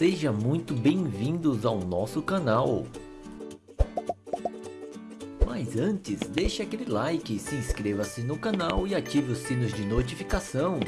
Seja muito bem-vindos ao nosso canal. Mas antes, deixe aquele like, se inscreva-se no canal e ative os sinos de notificação.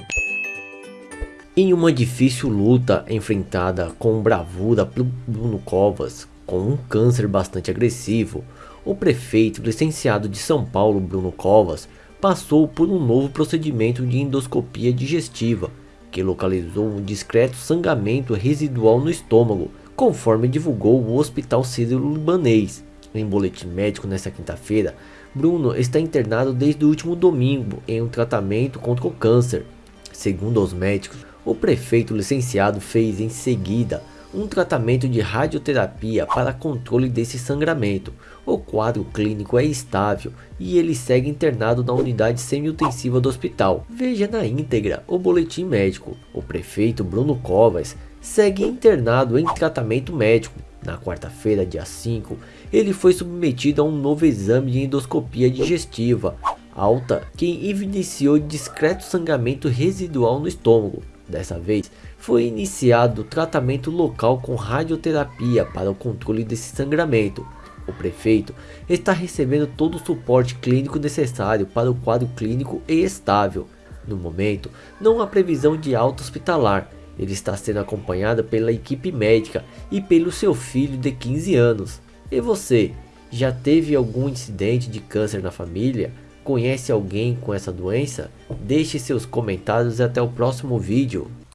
Em uma difícil luta enfrentada com bravura por Bruno Covas, com um câncer bastante agressivo, o prefeito licenciado de São Paulo, Bruno Covas, passou por um novo procedimento de endoscopia digestiva, que localizou um discreto sangramento residual no estômago, conforme divulgou o Hospital Sírio-Libanês. Em boletim médico nesta quinta-feira, Bruno está internado desde o último domingo em um tratamento contra o câncer. Segundo os médicos, o prefeito licenciado fez em seguida um tratamento de radioterapia para controle desse sangramento. O quadro clínico é estável e ele segue internado na unidade semi-intensiva do hospital. Veja na íntegra o boletim médico. O prefeito Bruno Covas segue internado em tratamento médico. Na quarta-feira, dia 5, ele foi submetido a um novo exame de endoscopia digestiva alta que evidenciou discreto sangramento residual no estômago. Dessa vez, foi iniciado tratamento local com radioterapia para o controle desse sangramento. O prefeito está recebendo todo o suporte clínico necessário para o quadro clínico e estável. No momento, não há previsão de alta hospitalar. Ele está sendo acompanhado pela equipe médica e pelo seu filho de 15 anos. E você, já teve algum incidente de câncer na família? Conhece alguém com essa doença? Deixe seus comentários e até o próximo vídeo.